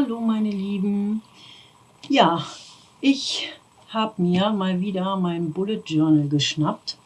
Hallo meine Lieben. Ja, ich habe mir mal wieder mein Bullet Journal geschnappt.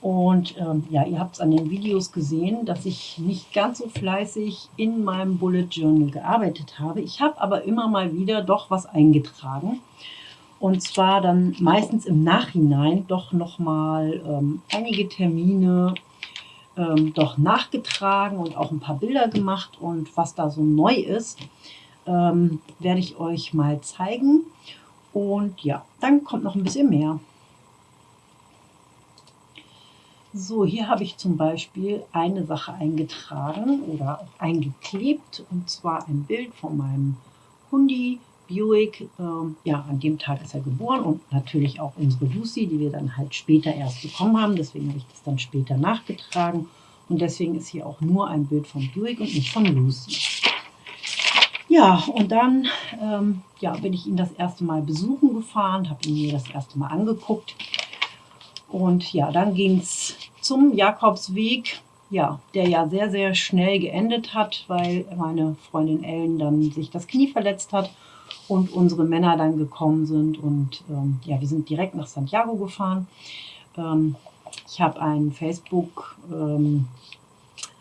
Und ähm, ja, ihr habt es an den Videos gesehen, dass ich nicht ganz so fleißig in meinem Bullet Journal gearbeitet habe. Ich habe aber immer mal wieder doch was eingetragen. Und zwar dann meistens im Nachhinein doch nochmal ähm, einige Termine ähm, doch nachgetragen und auch ein paar Bilder gemacht. Und was da so neu ist, ähm, werde ich euch mal zeigen. Und ja, dann kommt noch ein bisschen mehr. So, hier habe ich zum Beispiel eine Sache eingetragen oder eingeklebt und zwar ein Bild von meinem Hundi Buick. Ähm, ja, an dem Tag ist er geboren und natürlich auch unsere Lucy, die wir dann halt später erst bekommen haben. Deswegen habe ich das dann später nachgetragen und deswegen ist hier auch nur ein Bild von Buick und nicht von Lucy. Ja, und dann ähm, ja, bin ich ihn das erste Mal besuchen gefahren, habe ihn mir das erste Mal angeguckt. Und ja, dann ging es zum Jakobsweg, ja, der ja sehr, sehr schnell geendet hat, weil meine Freundin Ellen dann sich das Knie verletzt hat und unsere Männer dann gekommen sind. Und ähm, ja, wir sind direkt nach Santiago gefahren. Ähm, ich habe ein Facebook, ähm,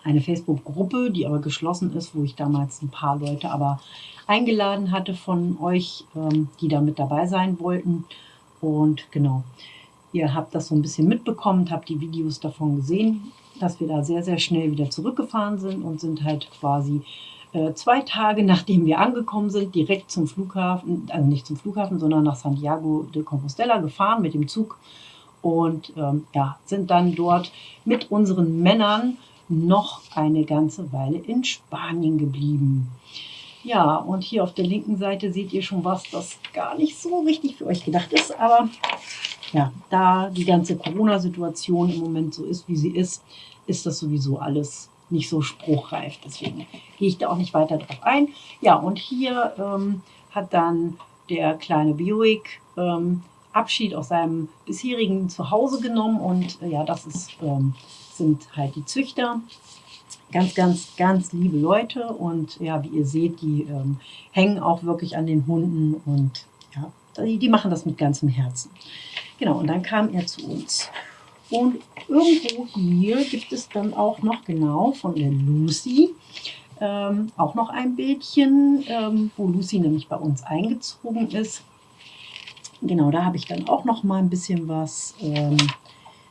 eine Facebook-Gruppe, die aber geschlossen ist, wo ich damals ein paar Leute aber eingeladen hatte von euch, ähm, die da mit dabei sein wollten. Und genau, ihr habt das so ein bisschen mitbekommen, habt die Videos davon gesehen, dass wir da sehr, sehr schnell wieder zurückgefahren sind und sind halt quasi äh, zwei Tage, nachdem wir angekommen sind, direkt zum Flughafen, also nicht zum Flughafen, sondern nach Santiago de Compostela gefahren mit dem Zug und ähm, ja, sind dann dort mit unseren Männern noch eine ganze Weile in Spanien geblieben. Ja, und hier auf der linken Seite seht ihr schon was, das gar nicht so richtig für euch gedacht ist. Aber ja, da die ganze Corona-Situation im Moment so ist, wie sie ist, ist das sowieso alles nicht so spruchreif. Deswegen gehe ich da auch nicht weiter drauf ein. Ja, und hier ähm, hat dann der kleine Buick ähm, Abschied aus seinem bisherigen Zuhause genommen. Und äh, ja, das ist ähm, sind halt die Züchter. Ganz, ganz, ganz liebe Leute und ja, wie ihr seht, die ähm, hängen auch wirklich an den Hunden und ja, die, die machen das mit ganzem Herzen. Genau, und dann kam er zu uns. Und irgendwo hier gibt es dann auch noch genau von der Lucy ähm, auch noch ein Bildchen, ähm, wo Lucy nämlich bei uns eingezogen ist. Genau, da habe ich dann auch noch mal ein bisschen was ähm,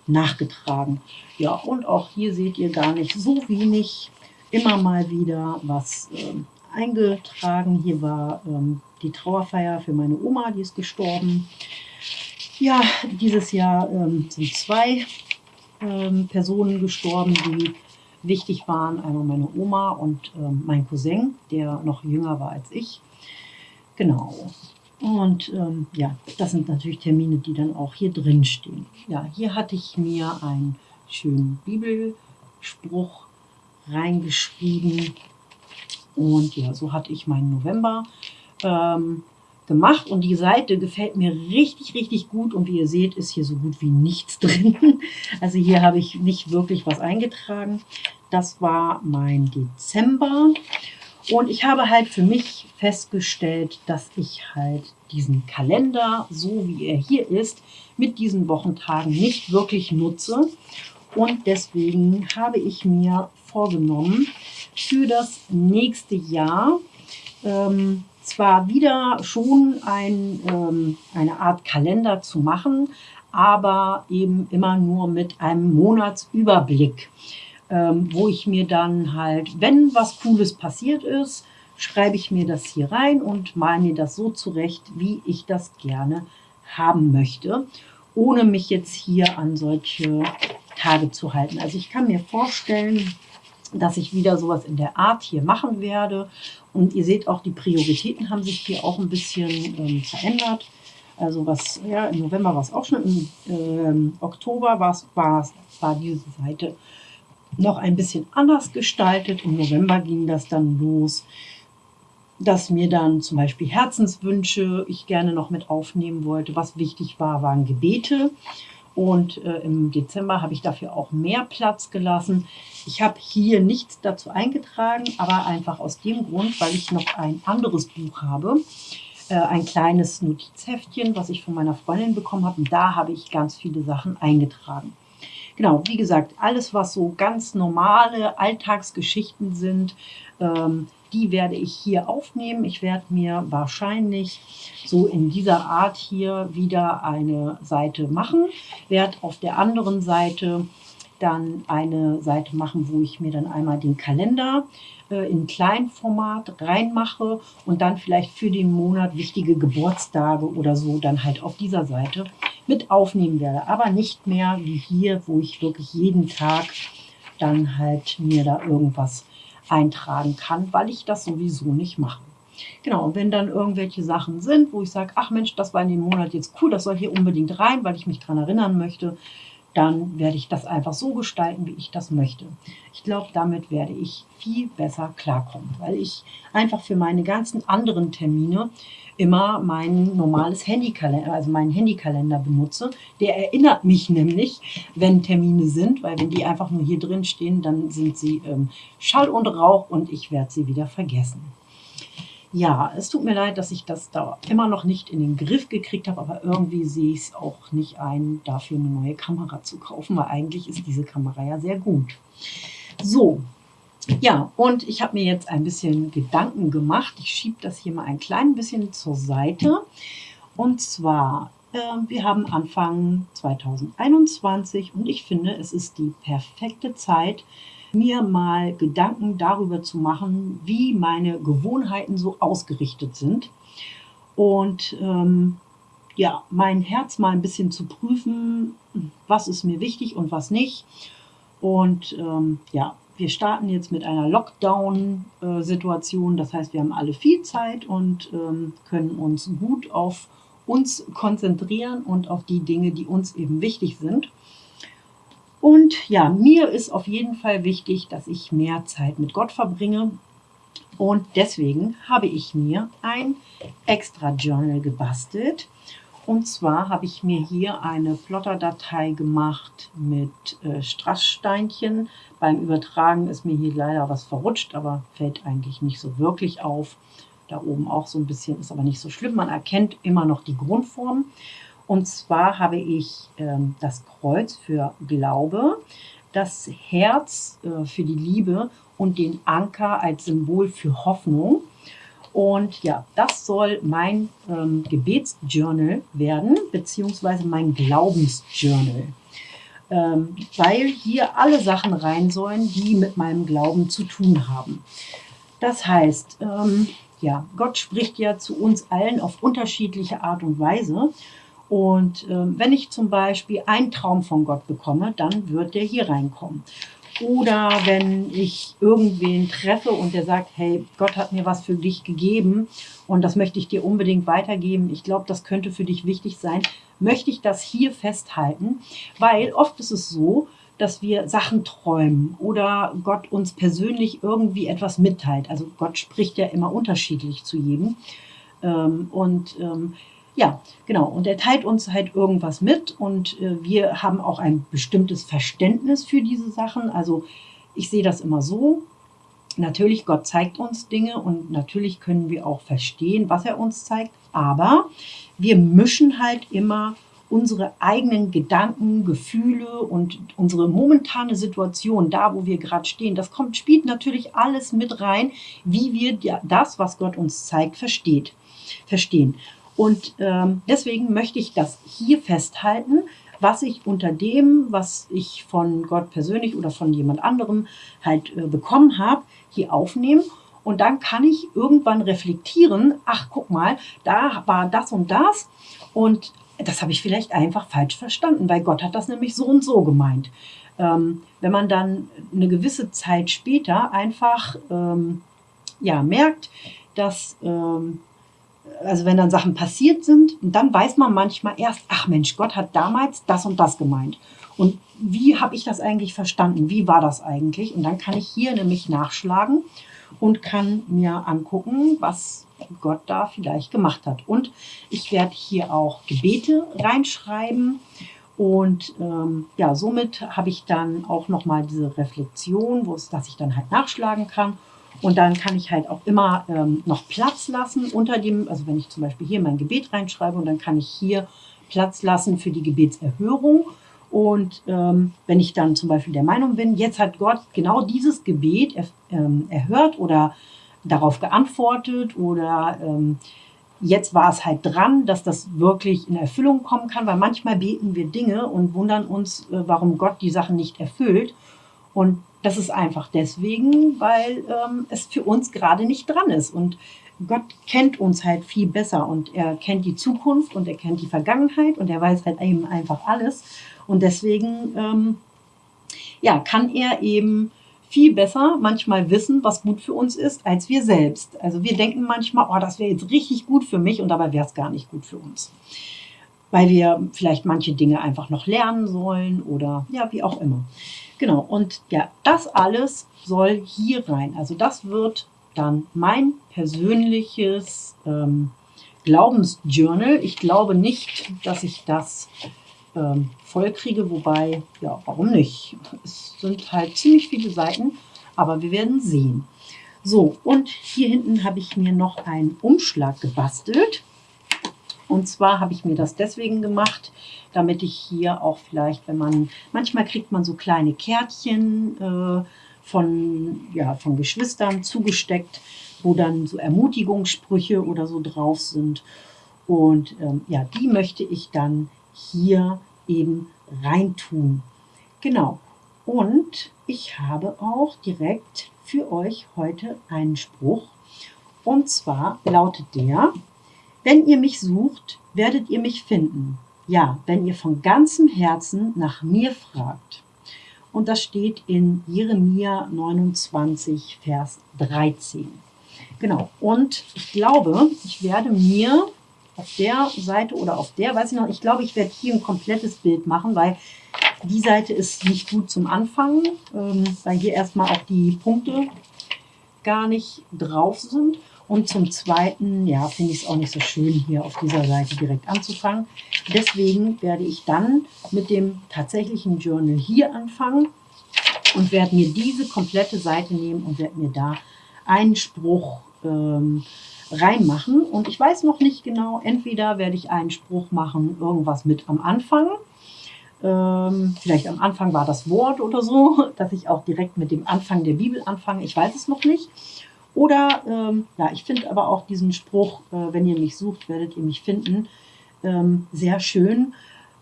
nachgetragen. Ja, und auch hier seht ihr gar nicht so wenig, immer mal wieder was ähm, eingetragen. Hier war ähm, die Trauerfeier für meine Oma, die ist gestorben. Ja, dieses Jahr ähm, sind zwei ähm, Personen gestorben, die wichtig waren. Einmal meine Oma und ähm, mein Cousin, der noch jünger war als ich. Genau. Und ähm, ja, das sind natürlich Termine, die dann auch hier drin stehen. Ja, hier hatte ich mir einen schönen Bibelspruch reingeschrieben. Und ja, so hatte ich meinen November ähm, gemacht. Und die Seite gefällt mir richtig, richtig gut. Und wie ihr seht, ist hier so gut wie nichts drin. Also hier habe ich nicht wirklich was eingetragen. Das war mein Dezember. Und ich habe halt für mich festgestellt, dass ich halt diesen Kalender, so wie er hier ist, mit diesen Wochentagen nicht wirklich nutze. Und deswegen habe ich mir vorgenommen, für das nächste Jahr ähm, zwar wieder schon ein, ähm, eine Art Kalender zu machen, aber eben immer nur mit einem Monatsüberblick ähm, wo ich mir dann halt, wenn was Cooles passiert ist, schreibe ich mir das hier rein und mal mir das so zurecht, wie ich das gerne haben möchte, ohne mich jetzt hier an solche Tage zu halten. Also ich kann mir vorstellen, dass ich wieder sowas in der Art hier machen werde. Und ihr seht auch, die Prioritäten haben sich hier auch ein bisschen ähm, verändert. Also was, ja, im November war es auch schon, im ähm, Oktober war, war diese Seite noch ein bisschen anders gestaltet. Im November ging das dann los, dass mir dann zum Beispiel Herzenswünsche ich gerne noch mit aufnehmen wollte. Was wichtig war, waren Gebete. Und äh, im Dezember habe ich dafür auch mehr Platz gelassen. Ich habe hier nichts dazu eingetragen, aber einfach aus dem Grund, weil ich noch ein anderes Buch habe. Äh, ein kleines Notizheftchen, was ich von meiner Freundin bekommen habe. Und da habe ich ganz viele Sachen eingetragen. Genau, wie gesagt, alles, was so ganz normale Alltagsgeschichten sind, ähm, die werde ich hier aufnehmen. Ich werde mir wahrscheinlich so in dieser Art hier wieder eine Seite machen. Werde auf der anderen Seite dann eine Seite machen, wo ich mir dann einmal den Kalender äh, in Kleinformat reinmache und dann vielleicht für den Monat wichtige Geburtstage oder so dann halt auf dieser Seite mit aufnehmen werde. Aber nicht mehr wie hier, wo ich wirklich jeden Tag dann halt mir da irgendwas eintragen kann, weil ich das sowieso nicht mache. Genau, und wenn dann irgendwelche Sachen sind, wo ich sage, ach Mensch, das war in dem Monat jetzt cool, das soll hier unbedingt rein, weil ich mich daran erinnern möchte, dann werde ich das einfach so gestalten, wie ich das möchte. Ich glaube, damit werde ich viel besser klarkommen, weil ich einfach für meine ganzen anderen Termine immer mein normales Handykalender, also meinen Handykalender benutze. Der erinnert mich nämlich, wenn Termine sind, weil wenn die einfach nur hier drin stehen, dann sind sie ähm, Schall und Rauch und ich werde sie wieder vergessen. Ja, es tut mir leid, dass ich das da immer noch nicht in den Griff gekriegt habe, aber irgendwie sehe ich es auch nicht ein, dafür eine neue Kamera zu kaufen, weil eigentlich ist diese Kamera ja sehr gut. So, ja, und ich habe mir jetzt ein bisschen Gedanken gemacht. Ich schiebe das hier mal ein klein bisschen zur Seite. Und zwar, äh, wir haben Anfang 2021 und ich finde, es ist die perfekte Zeit, mir mal Gedanken darüber zu machen, wie meine Gewohnheiten so ausgerichtet sind. Und ähm, ja, mein Herz mal ein bisschen zu prüfen, was ist mir wichtig und was nicht. Und ähm, ja, wir starten jetzt mit einer Lockdown-Situation. Das heißt, wir haben alle viel Zeit und ähm, können uns gut auf uns konzentrieren und auf die Dinge, die uns eben wichtig sind. Und ja, mir ist auf jeden Fall wichtig, dass ich mehr Zeit mit Gott verbringe. Und deswegen habe ich mir ein extra Journal gebastelt. Und zwar habe ich mir hier eine Plotter-Datei gemacht mit äh, Strasssteinchen. Beim Übertragen ist mir hier leider was verrutscht, aber fällt eigentlich nicht so wirklich auf. Da oben auch so ein bisschen, ist aber nicht so schlimm. Man erkennt immer noch die Grundform. Und zwar habe ich ähm, das Kreuz für Glaube, das Herz äh, für die Liebe und den Anker als Symbol für Hoffnung. Und ja, das soll mein ähm, Gebetsjournal werden, beziehungsweise mein Glaubensjournal. Ähm, weil hier alle Sachen rein sollen, die mit meinem Glauben zu tun haben. Das heißt, ähm, ja, Gott spricht ja zu uns allen auf unterschiedliche Art und Weise. Und äh, wenn ich zum Beispiel einen Traum von Gott bekomme, dann wird der hier reinkommen. Oder wenn ich irgendwen treffe und der sagt, hey, Gott hat mir was für dich gegeben und das möchte ich dir unbedingt weitergeben. Ich glaube, das könnte für dich wichtig sein. Möchte ich das hier festhalten, weil oft ist es so, dass wir Sachen träumen oder Gott uns persönlich irgendwie etwas mitteilt. Also Gott spricht ja immer unterschiedlich zu jedem. Ähm, und ähm, ja, genau. Und er teilt uns halt irgendwas mit und äh, wir haben auch ein bestimmtes Verständnis für diese Sachen. Also ich sehe das immer so. Natürlich, Gott zeigt uns Dinge und natürlich können wir auch verstehen, was er uns zeigt. Aber wir mischen halt immer unsere eigenen Gedanken, Gefühle und unsere momentane Situation, da wo wir gerade stehen, das kommt, spielt natürlich alles mit rein, wie wir das, was Gott uns zeigt, versteht, verstehen. Und ähm, deswegen möchte ich das hier festhalten, was ich unter dem, was ich von Gott persönlich oder von jemand anderem halt äh, bekommen habe, hier aufnehmen. Und dann kann ich irgendwann reflektieren, ach guck mal, da war das und das und das habe ich vielleicht einfach falsch verstanden, weil Gott hat das nämlich so und so gemeint. Ähm, wenn man dann eine gewisse Zeit später einfach ähm, ja, merkt, dass ähm, also wenn dann Sachen passiert sind, dann weiß man manchmal erst, ach Mensch, Gott hat damals das und das gemeint. Und wie habe ich das eigentlich verstanden? Wie war das eigentlich? Und dann kann ich hier nämlich nachschlagen und kann mir angucken, was Gott da vielleicht gemacht hat. Und ich werde hier auch Gebete reinschreiben Und ähm, ja, somit habe ich dann auch nochmal diese Reflexion, wo es, dass ich dann halt nachschlagen kann. Und dann kann ich halt auch immer ähm, noch Platz lassen unter dem, also wenn ich zum Beispiel hier mein Gebet reinschreibe und dann kann ich hier Platz lassen für die Gebetserhörung. Und ähm, wenn ich dann zum Beispiel der Meinung bin, jetzt hat Gott genau dieses Gebet er, ähm, erhört oder darauf geantwortet oder ähm, jetzt war es halt dran, dass das wirklich in Erfüllung kommen kann, weil manchmal beten wir Dinge und wundern uns, äh, warum Gott die Sachen nicht erfüllt. Und das ist einfach deswegen, weil ähm, es für uns gerade nicht dran ist. Und Gott kennt uns halt viel besser und er kennt die Zukunft und er kennt die Vergangenheit und er weiß halt eben einfach alles. Und deswegen ähm, ja, kann er eben viel besser manchmal wissen, was gut für uns ist, als wir selbst. Also wir denken manchmal, oh, das wäre jetzt richtig gut für mich und dabei wäre es gar nicht gut für uns. Weil wir vielleicht manche Dinge einfach noch lernen sollen oder ja, wie auch immer. Genau, und ja, das alles soll hier rein. Also das wird dann mein persönliches ähm, Glaubensjournal. Ich glaube nicht, dass ich das ähm, voll kriege, wobei, ja, warum nicht? Es sind halt ziemlich viele Seiten, aber wir werden sehen. So, und hier hinten habe ich mir noch einen Umschlag gebastelt. Und zwar habe ich mir das deswegen gemacht, damit ich hier auch vielleicht, wenn man, manchmal kriegt man so kleine Kärtchen äh, von, ja, von Geschwistern zugesteckt, wo dann so Ermutigungssprüche oder so drauf sind. Und ähm, ja, die möchte ich dann hier eben reintun. Genau. Und ich habe auch direkt für euch heute einen Spruch. Und zwar lautet der, wenn ihr mich sucht, werdet ihr mich finden. Ja, wenn ihr von ganzem Herzen nach mir fragt. Und das steht in Jeremia 29, Vers 13. Genau, und ich glaube, ich werde mir auf der Seite oder auf der, weiß ich noch, ich glaube, ich werde hier ein komplettes Bild machen, weil die Seite ist nicht gut zum Anfangen, ähm, weil hier erstmal auch die Punkte gar nicht drauf sind. Und zum Zweiten, ja, finde ich es auch nicht so schön, hier auf dieser Seite direkt anzufangen. Deswegen werde ich dann mit dem tatsächlichen Journal hier anfangen und werde mir diese komplette Seite nehmen und werde mir da einen Spruch ähm, reinmachen. Und ich weiß noch nicht genau, entweder werde ich einen Spruch machen, irgendwas mit am Anfang. Ähm, vielleicht am Anfang war das Wort oder so, dass ich auch direkt mit dem Anfang der Bibel anfange. Ich weiß es noch nicht. Oder, ähm, ja, ich finde aber auch diesen Spruch, äh, wenn ihr mich sucht, werdet ihr mich finden, ähm, sehr schön,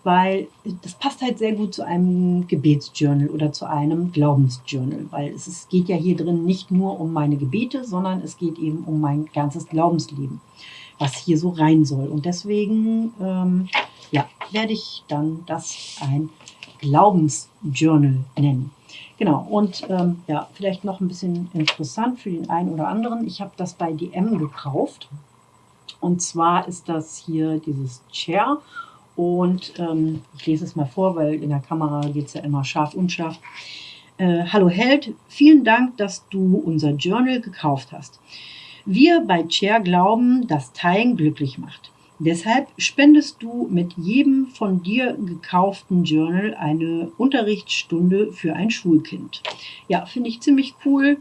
weil das passt halt sehr gut zu einem Gebetsjournal oder zu einem Glaubensjournal, weil es ist, geht ja hier drin nicht nur um meine Gebete, sondern es geht eben um mein ganzes Glaubensleben, was hier so rein soll. Und deswegen ähm, ja, werde ich dann das ein Glaubensjournal nennen. Genau, und ähm, ja, vielleicht noch ein bisschen interessant für den einen oder anderen. Ich habe das bei DM gekauft. Und zwar ist das hier dieses Chair und ähm, ich lese es mal vor, weil in der Kamera geht es ja immer scharf, unscharf. Äh, Hallo Held, vielen Dank, dass du unser Journal gekauft hast. Wir bei Chair glauben, dass Teilen glücklich macht. Deshalb spendest du mit jedem von dir gekauften Journal eine Unterrichtsstunde für ein Schulkind. Ja, finde ich ziemlich cool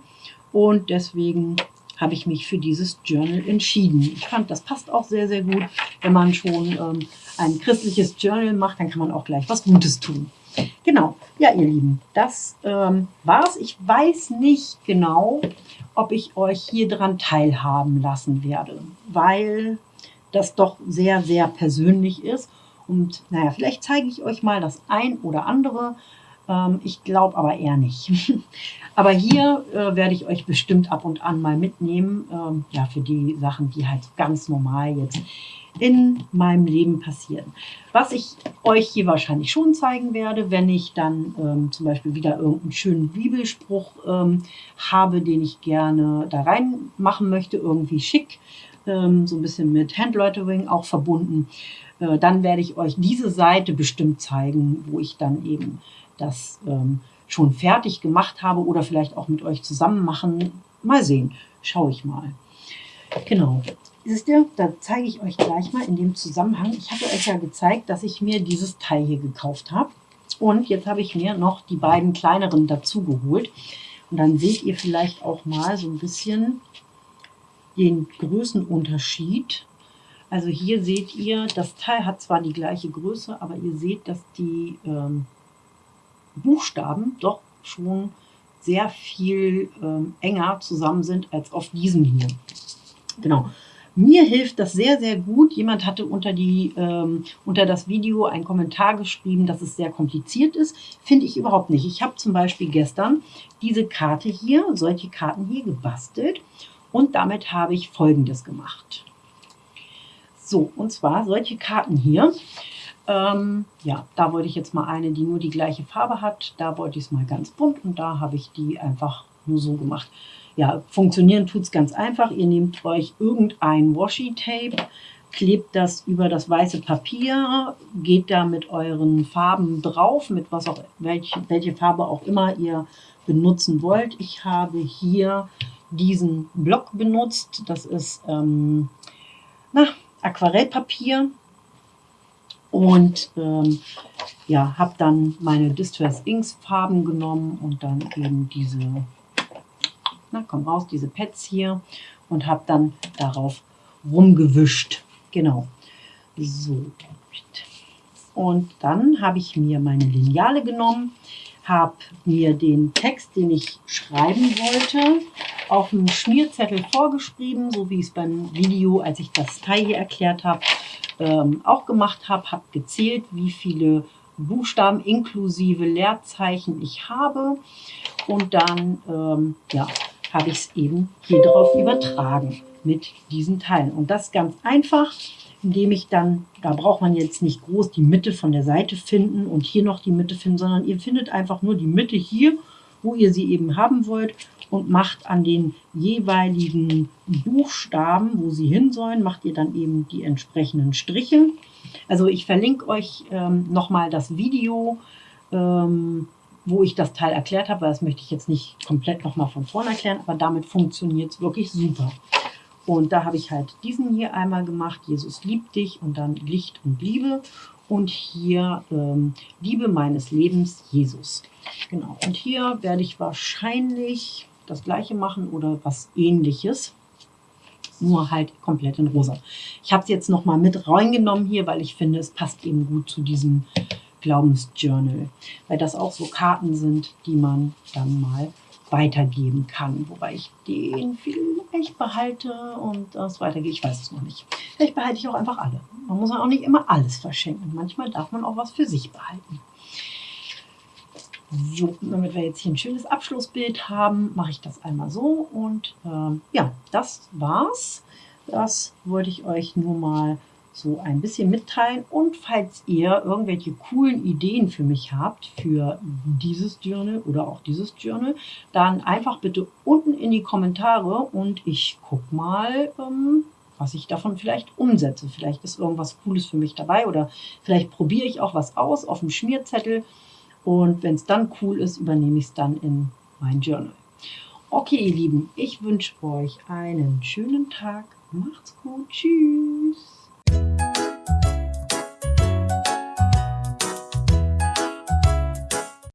und deswegen habe ich mich für dieses Journal entschieden. Ich fand, das passt auch sehr, sehr gut. Wenn man schon ähm, ein christliches Journal macht, dann kann man auch gleich was Gutes tun. Genau, ja ihr Lieben, das ähm, war's. Ich weiß nicht genau, ob ich euch hier dran teilhaben lassen werde, weil das doch sehr, sehr persönlich ist. Und naja, vielleicht zeige ich euch mal das ein oder andere. Ähm, ich glaube aber eher nicht. aber hier äh, werde ich euch bestimmt ab und an mal mitnehmen. Ähm, ja, für die Sachen, die halt ganz normal jetzt in meinem Leben passieren. Was ich euch hier wahrscheinlich schon zeigen werde, wenn ich dann ähm, zum Beispiel wieder irgendeinen schönen Bibelspruch ähm, habe, den ich gerne da rein machen möchte, irgendwie schick, ähm, so ein bisschen mit Handlettering auch verbunden, äh, dann werde ich euch diese Seite bestimmt zeigen, wo ich dann eben das ähm, schon fertig gemacht habe oder vielleicht auch mit euch zusammen machen. Mal sehen, schaue ich mal. Genau. Wisst ihr, da zeige ich euch gleich mal in dem Zusammenhang. Ich hatte euch ja gezeigt, dass ich mir dieses Teil hier gekauft habe. Und jetzt habe ich mir noch die beiden kleineren dazu geholt. Und dann seht ihr vielleicht auch mal so ein bisschen den Größenunterschied. Also hier seht ihr, das Teil hat zwar die gleiche Größe, aber ihr seht, dass die ähm, Buchstaben doch schon sehr viel ähm, enger zusammen sind als auf diesem hier. Genau. Mir hilft das sehr, sehr gut. Jemand hatte unter, die, ähm, unter das Video einen Kommentar geschrieben, dass es sehr kompliziert ist. Finde ich überhaupt nicht. Ich habe zum Beispiel gestern diese Karte hier, solche Karten hier gebastelt und damit habe ich Folgendes gemacht. So, und zwar solche Karten hier. Ähm, ja, da wollte ich jetzt mal eine, die nur die gleiche Farbe hat. Da wollte ich es mal ganz bunt und da habe ich die einfach nur so gemacht. Ja, funktionieren tut es ganz einfach. Ihr nehmt euch irgendein Washi-Tape, klebt das über das weiße Papier, geht da mit euren Farben drauf, mit was auch, welche, welche Farbe auch immer ihr benutzen wollt. Ich habe hier diesen Block benutzt. Das ist ähm, na, Aquarellpapier. Und ähm, ja, habe dann meine Distress Inks Farben genommen und dann eben diese na, komm raus, diese Pads hier und habe dann darauf rumgewischt. Genau. So. Und dann habe ich mir meine Lineale genommen, habe mir den Text, den ich schreiben wollte, auf dem Schmierzettel vorgeschrieben, so wie ich es beim Video, als ich das Teil hier erklärt habe, ähm, auch gemacht habe. Habe gezählt, wie viele Buchstaben inklusive Leerzeichen ich habe. Und dann ähm, ja, habe ich es eben hier drauf übertragen mit diesen Teilen. Und das ganz einfach, indem ich dann, da braucht man jetzt nicht groß die Mitte von der Seite finden und hier noch die Mitte finden, sondern ihr findet einfach nur die Mitte hier, wo ihr sie eben haben wollt und macht an den jeweiligen Buchstaben, wo sie hin sollen, macht ihr dann eben die entsprechenden Striche. Also ich verlinke euch ähm, nochmal das Video, ähm, wo ich das Teil erklärt habe, weil das möchte ich jetzt nicht komplett nochmal von vorne erklären, aber damit funktioniert es wirklich super. Und da habe ich halt diesen hier einmal gemacht, Jesus liebt dich und dann Licht und Liebe. Und hier ähm, Liebe meines Lebens, Jesus. Genau. Und hier werde ich wahrscheinlich das gleiche machen oder was ähnliches. Nur halt komplett in rosa. Ich habe es jetzt nochmal mit reingenommen hier, weil ich finde, es passt eben gut zu diesem Glaubensjournal, weil das auch so Karten sind, die man dann mal weitergeben kann. Wobei ich den vielleicht behalte und das weitergehe. Ich weiß es noch nicht. Vielleicht behalte ich auch einfach alle. Man muss auch nicht immer alles verschenken. Manchmal darf man auch was für sich behalten. So, damit wir jetzt hier ein schönes Abschlussbild haben, mache ich das einmal so. Und ähm, ja, das war's. Das wollte ich euch nur mal so ein bisschen mitteilen. Und falls ihr irgendwelche coolen Ideen für mich habt, für dieses Journal oder auch dieses Journal, dann einfach bitte unten in die Kommentare und ich gucke mal, ähm, was ich davon vielleicht umsetze. Vielleicht ist irgendwas Cooles für mich dabei oder vielleicht probiere ich auch was aus auf dem Schmierzettel und wenn es dann cool ist, übernehme ich es dann in mein Journal. Okay, ihr Lieben, ich wünsche euch einen schönen Tag. Macht's gut. Tschüss.